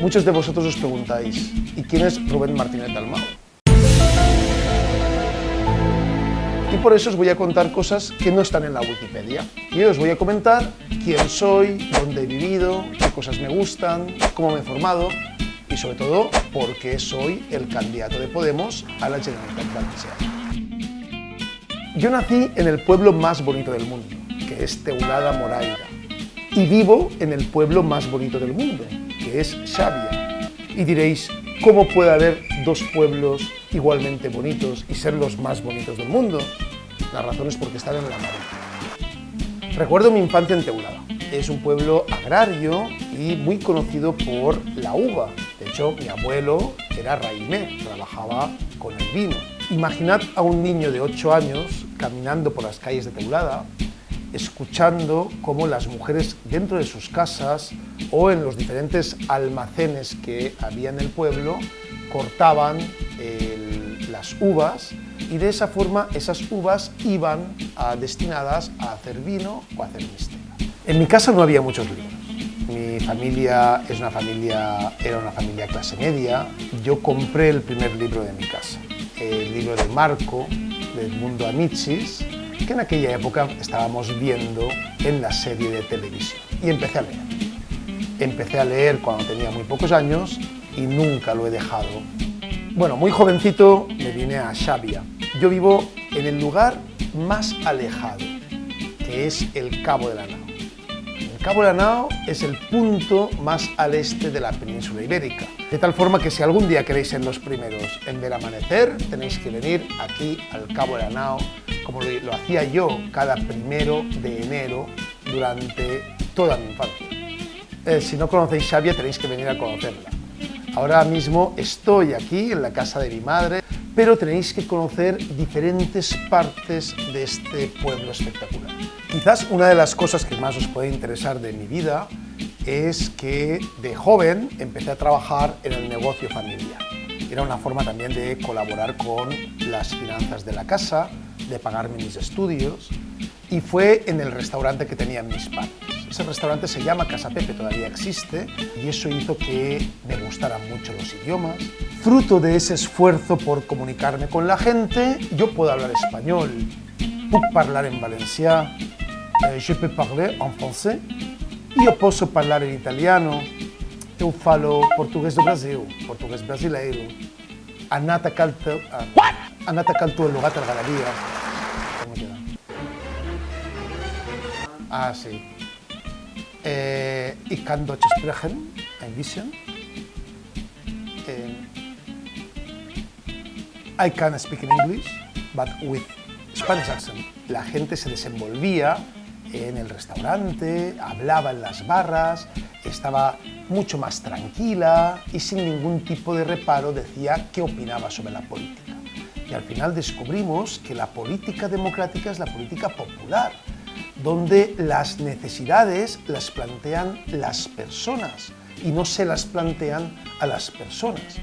Muchos de vosotros os preguntáis, ¿y quién es Rubén Martínez Dalmau? Y por eso os voy a contar cosas que no están en la Wikipedia. Y os voy a comentar quién soy, dónde he vivido, qué cosas me gustan, cómo me he formado y sobre todo por qué soy el candidato de Podemos a la Generalitat Valenciana. Yo nací en el pueblo más bonito del mundo, que es Teulada Moraira, y vivo en el pueblo más bonito del mundo, que es Xàbia. Y diréis, ¿cómo puede haber dos pueblos igualmente bonitos y ser los más bonitos del mundo? La razón es porque están en la mar. Recuerdo mi infancia en Teulada. Es un pueblo agrario y muy conocido por la uva. De hecho, mi abuelo era raimé, trabajaba con el vino. Imaginad a un niño de 8 años caminando por las calles de Teulada escuchando cómo las mujeres dentro de sus casas o en los diferentes almacenes que había en el pueblo cortaban las uvas y de esa forma esas uvas iban destinadas a hacer vino o a hacer mistela. En mi casa no había muchos libros. Mi familia es una familia, era una familia clase media. Yo compré el primer libro de mi casa, el libro de Marco, del mundo Amichis, que en aquella época estábamos viendo en la serie de televisión. Y empecé a leer. Empecé a leer cuando tenía muy pocos años y nunca lo he dejado. Bueno, muy jovencito me vine a Xàbia. Yo vivo en el lugar más alejado, que es el Cabo de la Nao. El Cabo de la Nao es el punto más al este de la península ibérica. De tal forma que si algún día queréis ser los primeros en ver amanecer, tenéis que venir aquí al Cabo de la Nao como lo, hacía yo cada primero de enero durante toda mi infancia. Eh, si no conocéis Xavia tenéis que venir a conocerla. Ahora mismo estoy aquí en la casa de mi madre, pero tenéis que conocer diferentes partes de este pueblo espectacular. Quizás una de las cosas que más os puede interesar de mi vida es que de joven empecé a trabajar en el negocio familiar. Era una forma también de colaborar con las finanzas de la casa, de pagarme mis estudios y fue en el restaurante que tenían mis padres. Ese restaurante se llama Casa Pepe, todavía existe, y eso hizo que me gustaran mucho los idiomas. Fruto de ese esfuerzo por comunicarme con la gente, yo puedo hablar español, puedo hablar en valencià, eh, je peux parler en français, io posso parlare in italiano, eu falo português do Brasil, português brasileiro, Anata Calto, Anata Calto el lugar de la galería, Ah, sí. Eh, ich kann Deutsch sprechen, ein bisschen. Eh, I can speak in English, but with Spanish accent. La gente se desenvolvía en el restaurante, hablaba en las barras, estaba mucho más tranquila y sin ningún tipo de reparo decía qué opinaba sobre la política. Y al final descubrimos que la política democrática es la política popular, donde las necesidades las plantean las personas y no se las plantean a las personas.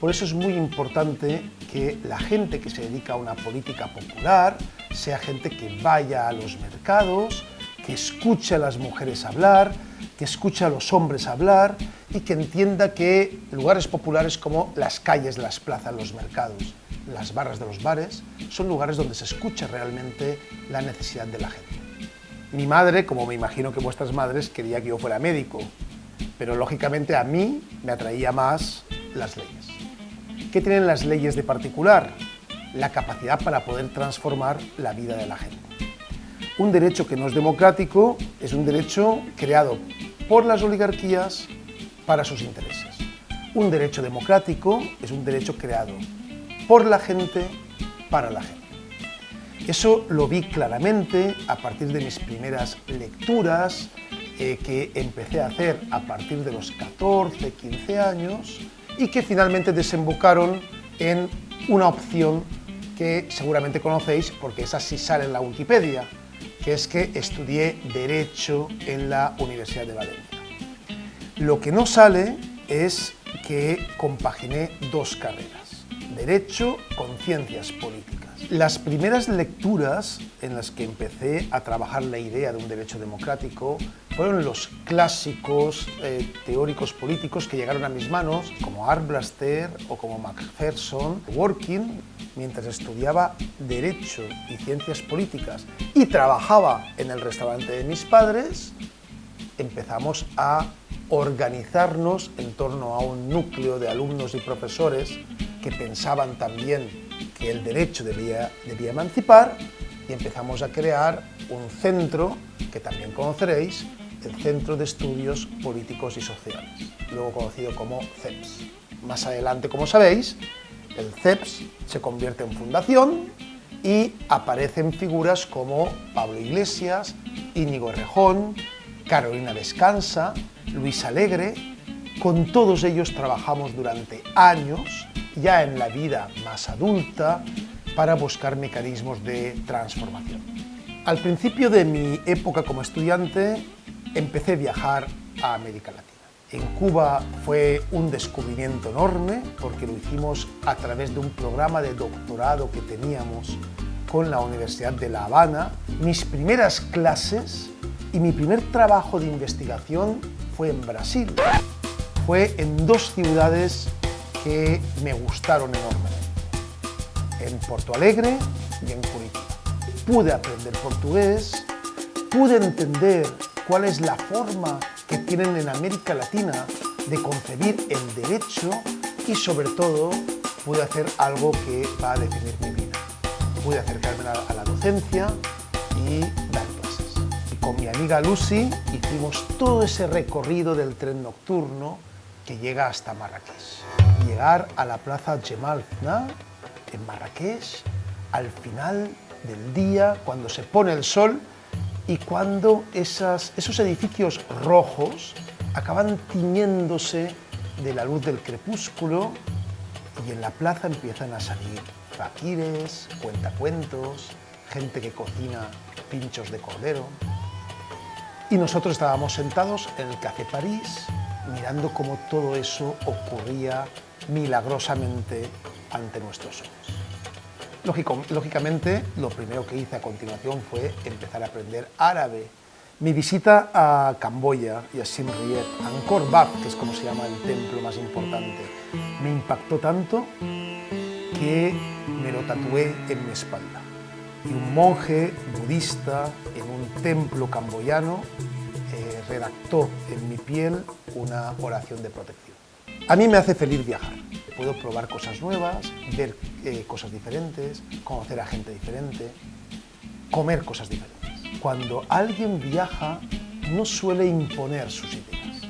Por eso es muy importante que la gente que se dedica a una política popular sea gente que vaya a los mercados, que escuche a las mujeres hablar, que escuche a los hombres hablar y que entienda que lugares populares como las calles las plazas, los mercados, las barras de los bares, son lugares donde se escucha realmente la necesidad de la gente. Mi madre, como me imagino que vuestras madres, quería que yo fuera médico, pero lógicamente a mí me atraía más las leyes. ¿Qué tienen las leyes de particular? La capacidad para poder transformar la vida de la gente. Un derecho que no es democrático es un derecho creado por las oligarquías para sus intereses. Un derecho democrático es un derecho creado por la gente para la gente. Eso lo vi claramente a partir de mis primeras lecturas eh, que empecé a hacer a partir de los 14, 15 años y que finalmente desembocaron en una opción que seguramente conocéis porque esa sí sale en la Wikipedia, que es que estudié Derecho en la Universidad de Valencia. Lo que no sale es que compaginé dos carreras, Derecho con Ciencias Políticas. Las primeras lecturas en las que empecé a trabajar la idea de un derecho democrático fueron los clásicos eh, teóricos políticos que llegaron a mis manos, como Arblaster o como Macpherson, Working, mientras estudiaba Derecho y Ciencias Políticas y trabajaba en el restaurante de mis padres, empezamos a organizarnos en torno a un núcleo de alumnos y profesores que pensaban también el derecho debía, emancipar y empezamos a crear un centro que también conoceréis, el Centro de Estudios Políticos y Sociales, luego conocido como CEPS. Más adelante, como sabéis, el CEPS se convierte en fundación y aparecen figuras como Pablo Iglesias, Íñigo Rejón, Carolina Descansa, Luis Alegre, con todos ellos trabajamos durante años, ya en la vida más adulta, para buscar mecanismos de transformación. Al principio de mi época como estudiante, empecé a viajar a América Latina. En Cuba fue un descubrimiento enorme porque lo hicimos a través de un programa de doctorado que teníamos con la Universidad de La Habana. Mis primeras clases y mi primer trabajo de investigación fue en Brasil. Fue en dos ciudades que me gustaron enormemente, en Porto Alegre y en Curitiba. Pude aprender portugués, pude entender cuál es la forma que tienen en América Latina de concebir el derecho y sobre todo pude hacer algo que va a definir mi vida. Pude acercarme a la docencia y dar clases. Y con mi amiga Lucy hicimos todo ese recorrido del tren nocturno que llega hasta Marrakech. Llegar a la plaza Jemal Fna en Marrakech al final del día, cuando se pone el sol, y cuando esos edificios rojos acaban tiñéndose de la luz del crepúsculo y en la plaza empiezan a salir faquires, cuentacuentos, gente que cocina pinchos de cordero. Y nosotros estábamos sentados en el Café París mirando cómo todo eso ocurría milagrosamente ante nuestros ojos lógicamente, lo primero que hice a continuación fue empezar a aprender árabe. Mi visita a Camboya y a Siem Reap, Angkor Wat, que es como se llama el templo más importante, me impactó tanto que me lo tatué en mi espalda. Y un monje budista en un templo camboyano eh, redactó en mi piel una oración de protección. A mí me hace feliz viajar puedo probar cosas nuevas, ver eh, cosas diferentes, conocer a gente diferente, comer cosas diferentes. Cuando alguien viaja, no suele imponer sus ideas.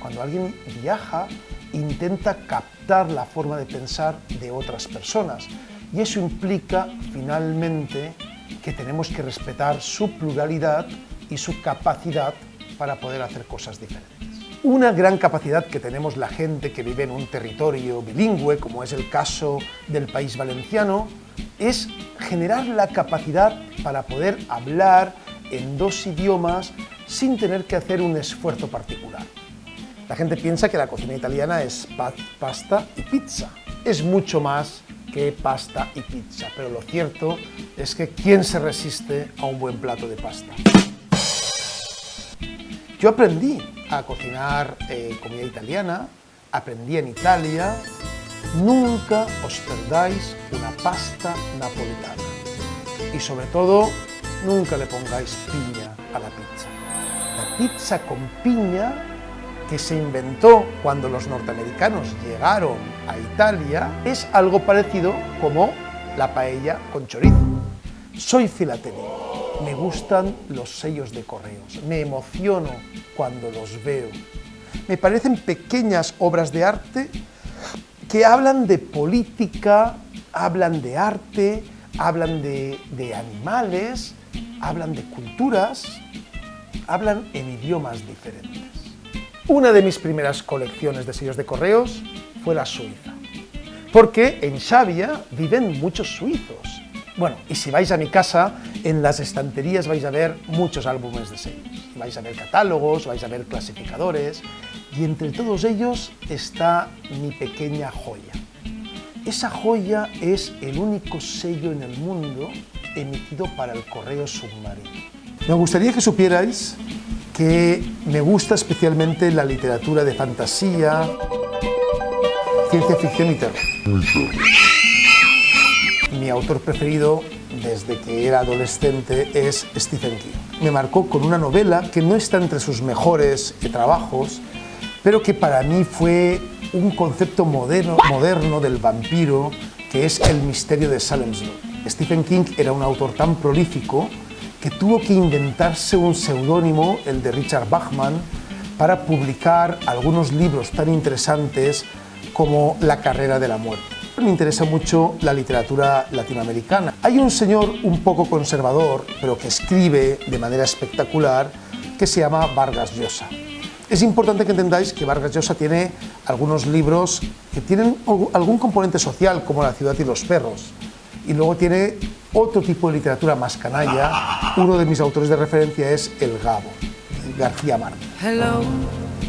Cuando alguien viaja, intenta captar la forma de pensar de otras personas. Y eso implica, finalmente, que tenemos que respetar su pluralidad y su capacidad para poder hacer cosas diferentes. Una gran capacidad que tenemos la gente que vive en un territorio bilingüe, como es el caso del país valenciano, es generar la capacidad para poder hablar en dos idiomas sin tener que hacer un esfuerzo particular. La gente piensa que la cocina italiana es pasta y pizza. Es mucho más que pasta y pizza, pero lo cierto es que ¿quién se resiste a un buen plato de pasta? Yo aprendí a cocinar eh, comida italiana, aprendí en Italia, nunca os perdáis una pasta napolitana. Y sobre todo, nunca le pongáis piña a la pizza. La pizza con piña que se inventó cuando los norteamericanos llegaron a Italia es algo parecido como la paella con chorizo. Soy filatélico me gustan los sellos de correos, me emociono cuando los veo. Me parecen pequeñas obras de arte que hablan de política, hablan de arte, hablan de, animales, hablan de culturas, hablan en idiomas diferentes. Una de mis primeras colecciones de sellos de correos fue la Suiza, porque en Xavia viven muchos suizos bueno, y si vais a mi casa, en las estanterías vais a ver muchos álbumes de sellos. Vais a ver catálogos, vais a ver clasificadores, y entre todos ellos está mi pequeña joya. Esa joya es el único sello en el mundo emitido para el correo submarino. Me gustaría que supierais que me gusta especialmente la literatura de fantasía, ciencia ficción y terror. Mi autor preferido desde que era adolescente es Stephen King. Me marcó con una novela que no está entre sus mejores trabajos, pero que para mí fue un concepto moderno, del vampiro que es el misterio de Salem's. Stephen King era un autor tan prolífico que tuvo que inventarse un seudónimo, el de Richard Bachman, para publicar algunos libros tan interesantes como La carrera de la muerte. Me interesa mucho la literatura latinoamericana. Hay un señor un poco conservador, pero que escribe de manera espectacular, que se llama Vargas Llosa. Es importante que entendáis que Vargas Llosa tiene algunos libros que tienen algún componente social, como La ciudad y los perros, y luego tiene otro tipo de literatura más canalla. Uno de mis autores de referencia es El Gabo, García Márquez.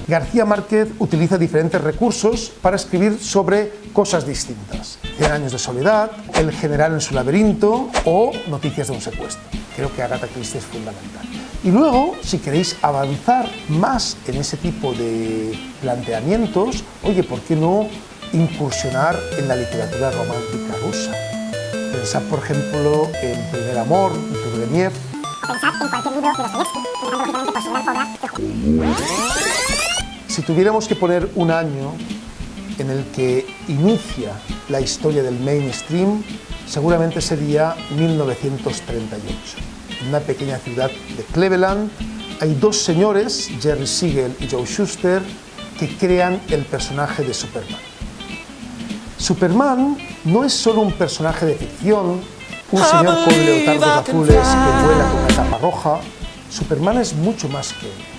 García Márquez utiliza diferentes recursos para escribir sobre cosas distintas. Cien años de soledad, El general en su laberinto o Noticias de un secuestro. Creo que Agatha Christie es fundamental. Y luego, si queréis avanzar más en ese tipo de planteamientos, oye, ¿por qué no incursionar en la literatura romántica rusa? Pensad, por ejemplo, en Primer Amor, Turgenev. Pensad en cualquier libro de Dostoyevsky, por su gran obra. Si tuviéramos que poner un año en el que inicia la historia del mainstream, seguramente sería 1938. En una pequeña ciudad de Cleveland hay dos señores, Jerry Siegel y Joe Schuster, que crean el personaje de Superman. Superman no es solo un personaje de ficción, un señor con leotardos azules que vuela con una capa roja. Superman es mucho más que él.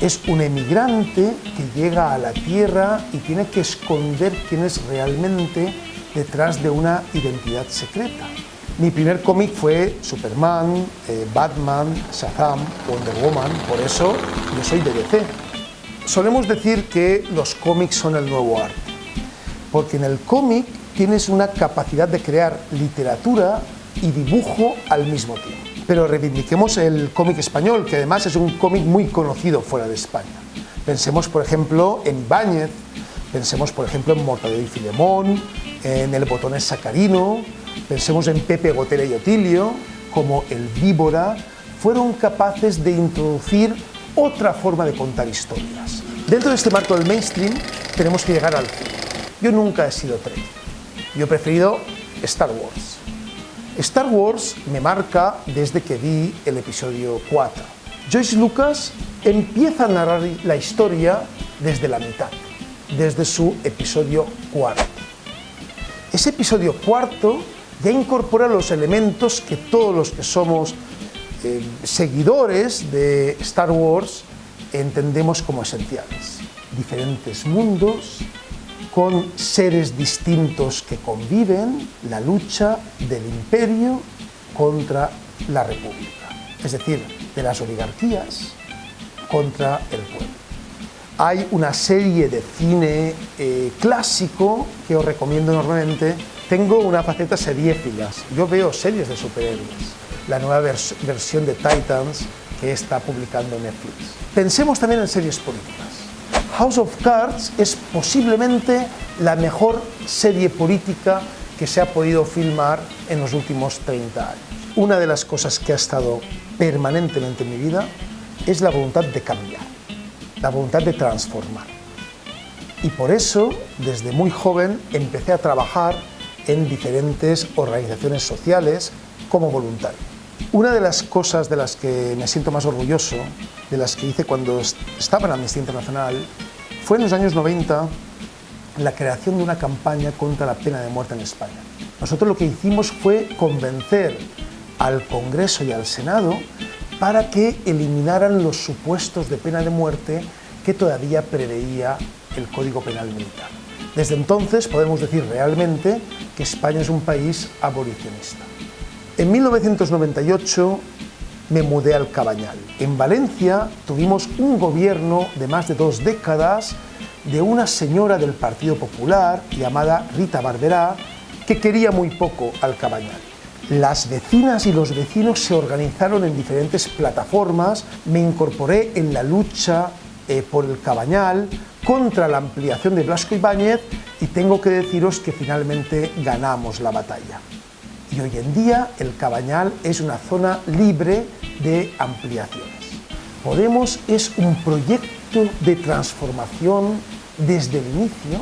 Es un emigrante que llega a la Tierra y tiene que esconder quién es realmente detrás de una identidad secreta. Mi primer cómic fue Superman, eh, Batman, Shazam, Wonder Woman, por eso yo soy de DC. Solemos decir que los cómics son el nuevo arte porque en el cómic tienes una capacidad de crear literatura y dibujo al mismo tiempo. Pero reivindiquemos el cómic español, que además es un cómic muy conocido fuera de España. Pensemos, por ejemplo, en Ibáñez, pensemos, por ejemplo, en Mortadelo y Filemón, en El Botones Sacarino, pensemos en Pepe Gotera y Otilio, como El Víbora, fueron capaces de introducir otra forma de contar historias. Dentro de este marco del mainstream tenemos que llegar al fin. Yo nunca he sido Trek. Yo he preferido Star Wars. Star Wars me marca desde que vi el episodio 4. Joyce Lucas empieza a narrar la historia desde la mitad, desde su episodio 4. Ese episodio cuarto ya incorpora los elementos que todos los que somos eh, seguidores de Star Wars entendemos como esenciales. Diferentes mundos, con seres distintos que conviven, la lucha del imperio contra la república, es decir, de las oligarquías contra el pueblo. Hay una serie de cine eh, clásico que os recomiendo enormemente. Tengo una faceta seriéfilas. Yo veo series de superhéroes. La nueva versión de Titans que está publicando Netflix. Pensemos también en series políticas. House of Cards es posiblemente la mejor serie política que se ha podido filmar en los últimos 30 años. Una de las cosas que ha estado permanentemente en mi vida es la voluntad de cambiar, la voluntad de transformar. Y por eso, desde muy joven, empecé a trabajar en diferentes organizaciones sociales como voluntario. Una de las cosas de las que me siento más orgulloso, de las que hice cuando estaba en Amnistía Internacional, fue en los años 90 la creación de una campaña contra la pena de muerte en España. Nosotros lo que hicimos fue convencer al Congreso y al Senado para que eliminaran los supuestos de pena de muerte que todavía preveía el Código Penal Militar. Desde entonces podemos decir realmente que España es un país abolicionista. En 1998 me mudé al Cabañal. En Valencia tuvimos un gobierno de más de dos décadas de una señora del Partido Popular llamada Rita Barberá que quería muy poco al Cabañal. Las vecinas y los vecinos se organizaron en diferentes plataformas, me incorporé en la lucha eh, por el Cabañal, contra la ampliación de Blasco Ibáñez y tengo que deciros que finalmente ganamos la batalla. Y hoy en día el Cabañal es una zona libre de ampliaciones. Podemos es un proyecto de transformación desde el inicio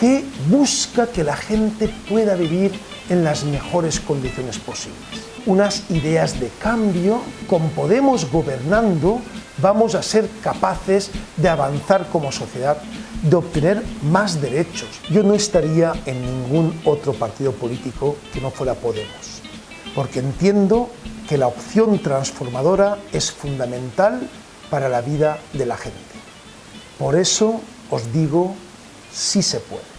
que busca que la gente pueda vivir en las mejores condiciones posibles. Unas ideas de cambio, con Podemos gobernando, vamos a ser capaces de avanzar como sociedad, de obtener más derechos. Yo no estaría en ningún otro partido político que no fuera Podemos, porque entiendo que la opción transformadora es fundamental para la vida de la gente. Por eso os digo, sí se puede.